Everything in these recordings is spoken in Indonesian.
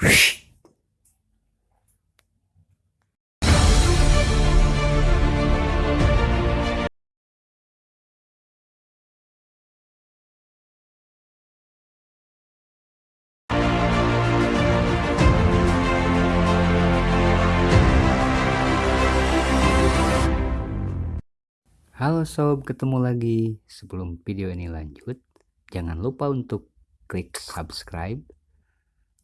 Halo sob, ketemu lagi. Sebelum video ini lanjut, jangan lupa untuk klik subscribe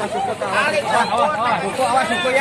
Awas, awas, awas, awas, awas, awas, awas,